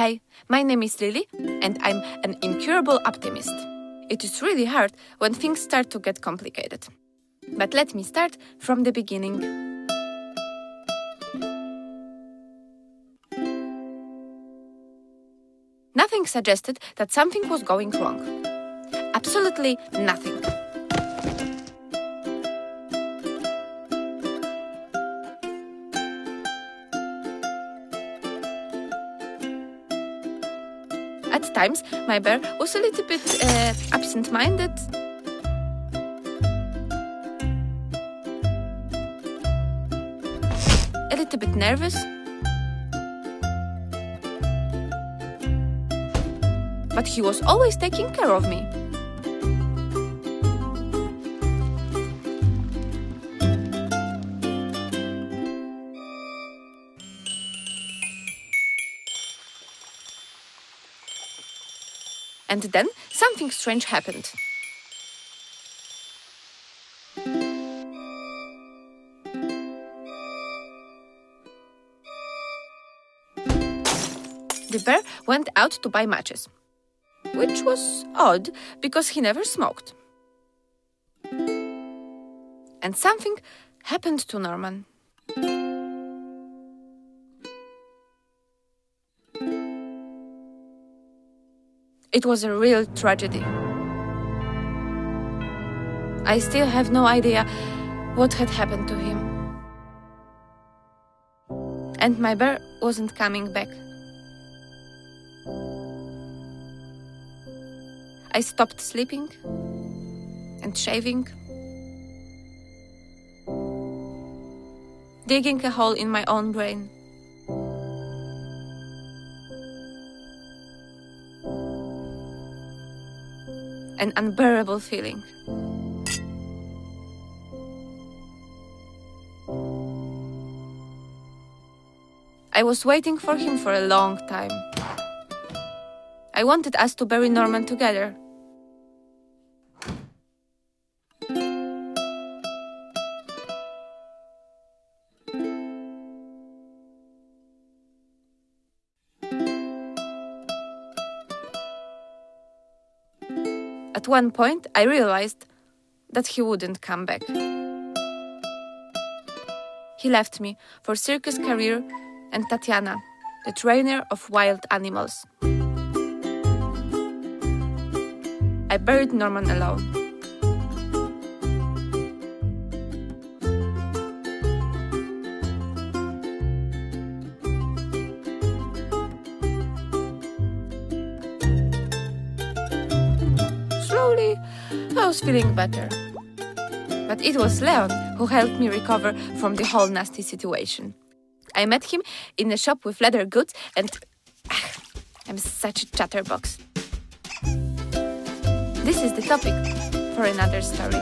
Hey, my name is Lily, and I'm an incurable optimist. It is really hard when things start to get complicated. But let me start from the beginning. Nothing suggested that something was going wrong. Absolutely nothing. At times, my bear was a little bit uh, absent minded. A little bit nervous. But he was always taking care of me. And then something strange happened. The bear went out to buy matches, which was odd because he never smoked. And something happened to Norman. It was a real tragedy. I still have no idea what had happened to him. And my bear wasn't coming back. I stopped sleeping and shaving, digging a hole in my own brain. An unbearable feeling. I was waiting for him for a long time. I wanted us to bury Norman together. At one point, I realized that he wouldn't come back. He left me for circus career and Tatiana, the trainer of wild animals. I buried Norman alone. Slowly, I was feeling better. But it was Leon who helped me recover from the whole nasty situation. I met him in a shop with leather goods and I'm such a chatterbox. This is the topic for another story.